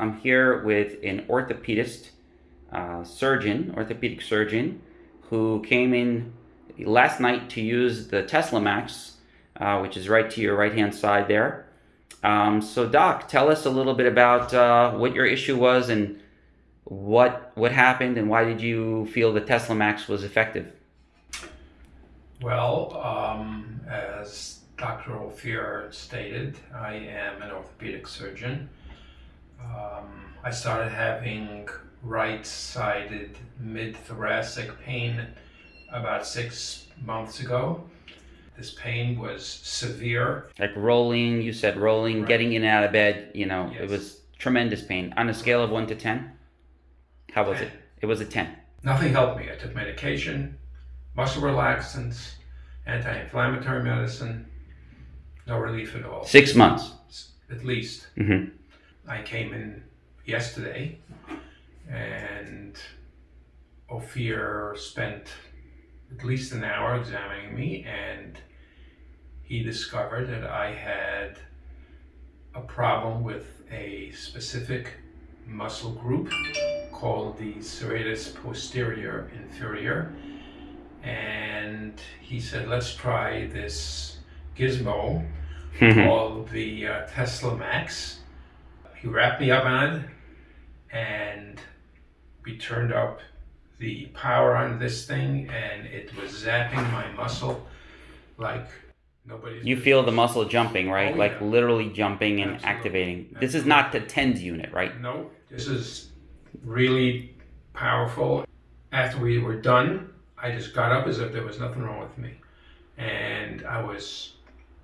I'm here with an orthopedist, uh, surgeon, orthopedic surgeon, who came in last night to use the Tesla Max, uh, which is right to your right hand side there. Um, so, Doc, tell us a little bit about uh, what your issue was and what what happened and why did you feel the Tesla Max was effective? Well, um, as Dr. Ophir stated, I am an orthopedic surgeon. Um, I started having right-sided mid-thoracic pain about six months ago. This pain was severe. Like rolling, you said rolling, Right. getting in and out of bed, you know, it was tremendous pain. On a scale of 1 to 10, how was it? Ten. It was a 10. Nothing helped me. I took medication, muscle relaxants, anti-inflammatory medicine. No relief at all. Six months. At least. hmm I came in yesterday and Ophir spent at least an hour examining me and he discovered that I had a problem with a specific muscle group called the serratus posterior inferior and he said let's try this gizmo called the uh, Tesla Max. He wrapped me up on and we turned up the power on this thing, and it was zapping my muscle like nobody's. You feel the muscle jumping, right? Oh, like yeah. literally jumping and Absolutely. activating. This is not the TENS unit, right? No, this is really powerful. After we were done, I just got up as if there was nothing wrong with me, and I was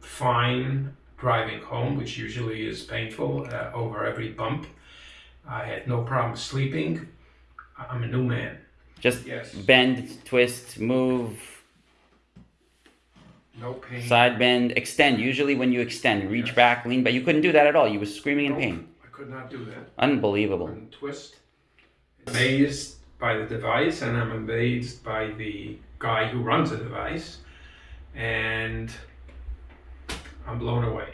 fine driving home, which usually is painful uh, over every bump. I had no problem sleeping. I'm a new man. Just Yes. bend, twist, move, No pain. side bend, extend. Usually when you extend, reach Yes. back, lean back. You couldn't do that at all. You were screaming in Nope, pain. I could not do that. Unbelievable. Twist. Amazed by the device, and I'm amazed by the guy who runs the device, and I'm blown away.